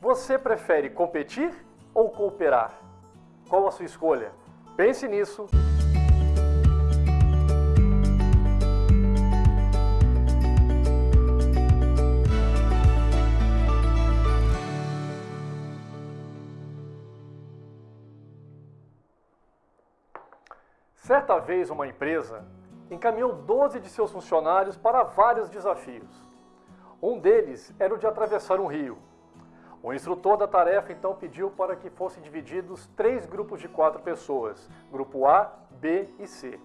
Você prefere competir ou cooperar? Qual a sua escolha? Pense nisso. Certa vez, uma empresa encaminhou 12 de seus funcionários para vários desafios. Um deles era o de atravessar um rio. O instrutor da tarefa então pediu para que fossem divididos três grupos de quatro pessoas, grupo A, B e C.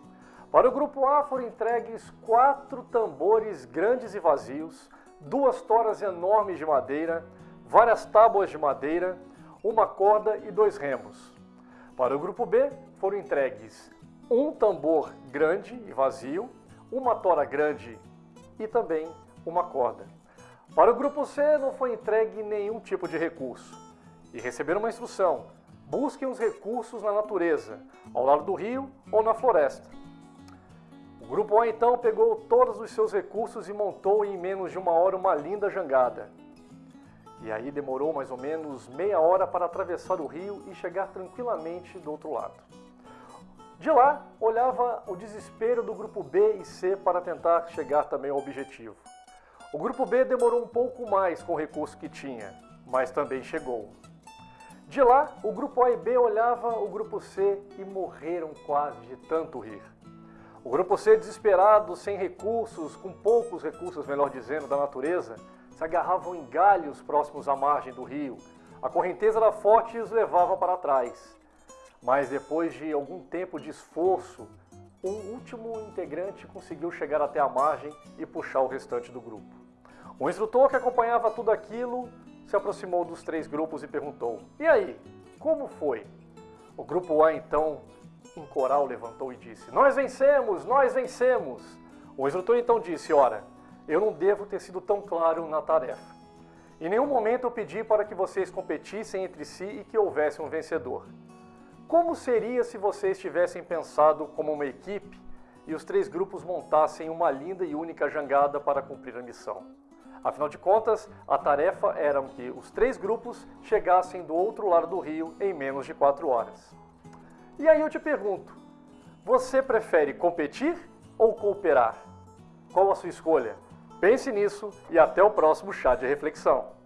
Para o grupo A foram entregues quatro tambores grandes e vazios, duas toras enormes de madeira, várias tábuas de madeira, uma corda e dois remos. Para o grupo B foram entregues um tambor grande e vazio, uma tora grande e também uma corda. Para o grupo C não foi entregue nenhum tipo de recurso e receberam uma instrução: busquem os recursos na natureza, ao lado do rio ou na floresta. O grupo A então pegou todos os seus recursos e montou em menos de uma hora uma linda jangada. E aí demorou mais ou menos meia hora para atravessar o rio e chegar tranquilamente do outro lado. De lá, olhava o desespero do grupo B e C para tentar chegar também ao objetivo. O grupo B demorou um pouco mais com o recurso que tinha, mas também chegou. De lá, o grupo A e B olhava o grupo C e morreram quase de tanto rir. O grupo C, desesperado, sem recursos, com poucos recursos, melhor dizendo, da natureza, se agarravam em galhos próximos à margem do rio. A correnteza era forte e os levava para trás. Mas depois de algum tempo de esforço, um último integrante conseguiu chegar até a margem e puxar o restante do grupo. O instrutor que acompanhava tudo aquilo se aproximou dos três grupos e perguntou: E aí, como foi? O grupo A então, em coral, levantou e disse: Nós vencemos, nós vencemos. O instrutor então disse: Ora, eu não devo ter sido tão claro na tarefa. Em nenhum momento eu pedi para que vocês competissem entre si e que houvesse um vencedor. Como seria se vocês tivessem pensado como uma equipe e os três grupos montassem uma linda e única jangada para cumprir a missão? Afinal de contas, a tarefa era que os três grupos chegassem do outro lado do rio em menos de quatro horas. E aí eu te pergunto, você prefere competir ou cooperar? Qual a sua escolha? Pense nisso e até o próximo chá de reflexão.